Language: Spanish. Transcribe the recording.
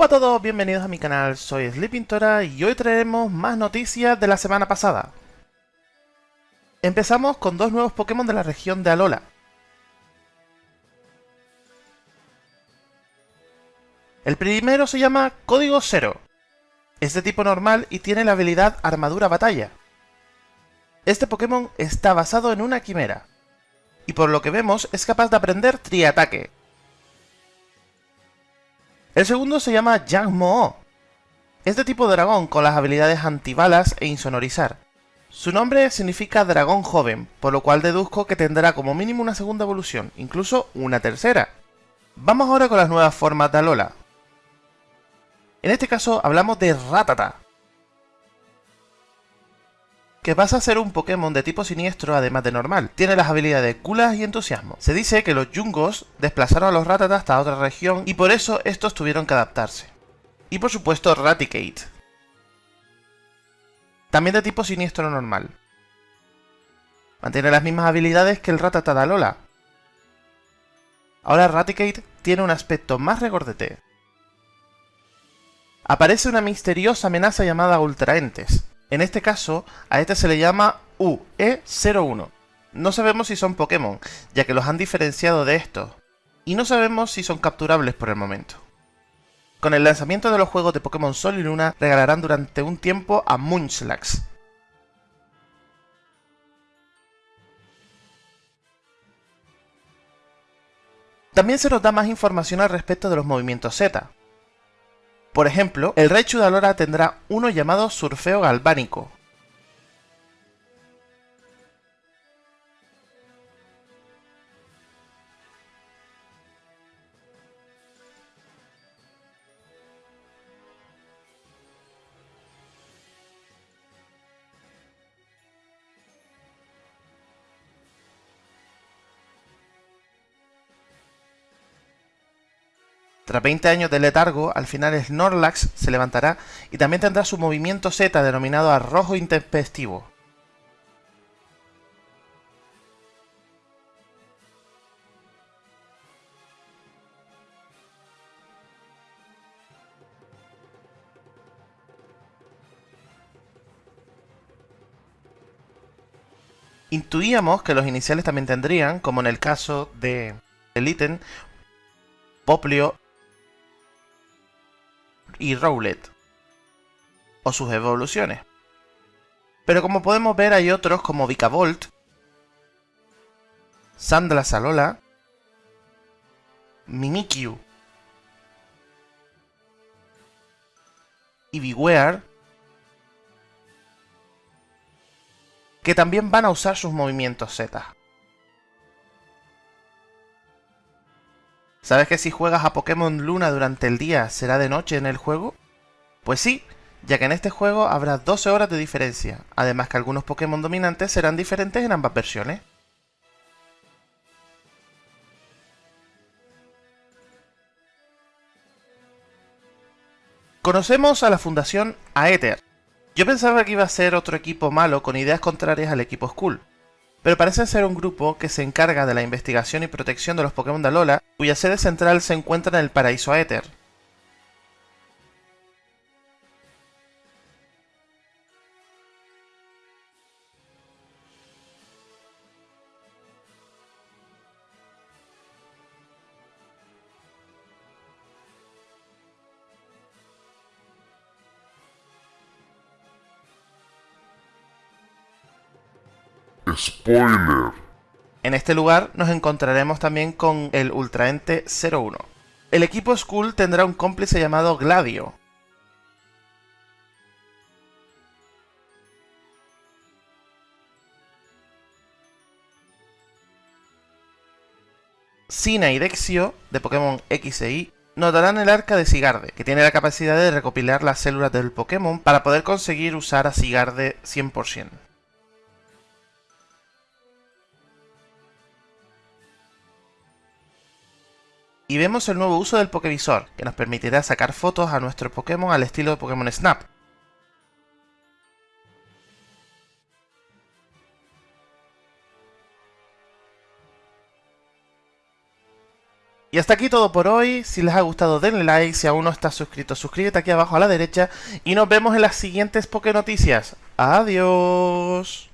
Hola a todos, bienvenidos a mi canal, soy Sleepintora y hoy traeremos más noticias de la semana pasada. Empezamos con dos nuevos Pokémon de la región de Alola. El primero se llama Código Cero. Es de tipo normal y tiene la habilidad Armadura Batalla. Este Pokémon está basado en una quimera, y por lo que vemos es capaz de aprender Triataque, el segundo se llama Yang Mo. Es de tipo dragón con las habilidades antibalas e insonorizar. Su nombre significa dragón joven, por lo cual deduzco que tendrá como mínimo una segunda evolución, incluso una tercera. Vamos ahora con las nuevas formas de Alola. En este caso hablamos de Ratata, que pasa a ser un Pokémon de tipo siniestro además de normal. Tiene las habilidades Culas y Entusiasmo. Se dice que los Jungos desplazaron a los Ratata hasta otra región y por eso estos tuvieron que adaptarse. Y por supuesto Raticate. También de tipo siniestro normal. Mantiene las mismas habilidades que el Ratata de Alola. Ahora Raticate tiene un aspecto más regordete. Aparece una misteriosa amenaza llamada Ultraentes, en este caso, a este se le llama UE01. No sabemos si son Pokémon, ya que los han diferenciado de estos, y no sabemos si son capturables por el momento. Con el lanzamiento de los juegos de Pokémon Sol y Luna, regalarán durante un tiempo a Munchlax. También se nos da más información al respecto de los movimientos Z, por ejemplo, el Raichu de tendrá uno llamado Surfeo Galvánico, Tras 20 años de letargo, al final Snorlax se levantará y también tendrá su movimiento Z denominado Arrojo Intempestivo. Intuíamos que los iniciales también tendrían, como en el caso de el ítem, Poplio y Rowlet, o sus evoluciones. Pero como podemos ver hay otros como Vicavolt, Sandla Salola, Mimikyu y Biwear, que también van a usar sus movimientos Z. ¿Sabes que si juegas a Pokémon Luna durante el día será de noche en el juego? Pues sí, ya que en este juego habrá 12 horas de diferencia, además que algunos Pokémon dominantes serán diferentes en ambas versiones. Conocemos a la Fundación Aether. Yo pensaba que iba a ser otro equipo malo con ideas contrarias al equipo Skull, pero parece ser un grupo que se encarga de la investigación y protección de los Pokémon de Alola, cuya sede central se encuentra en el Paraíso Aether. Spoiler. En este lugar nos encontraremos también con el Ultraente 01. El equipo Skull tendrá un cómplice llamado Gladio. Sina y Dexio, de Pokémon X e Y, notarán el arca de Sigarde, que tiene la capacidad de recopilar las células del Pokémon para poder conseguir usar a Sigarde 100%. Y vemos el nuevo uso del Pokévisor, que nos permitirá sacar fotos a nuestro Pokémon al estilo de Pokémon Snap. Y hasta aquí todo por hoy. Si les ha gustado denle like. Si aún no estás suscrito, suscríbete aquí abajo a la derecha. Y nos vemos en las siguientes Poké Noticias. Adiós.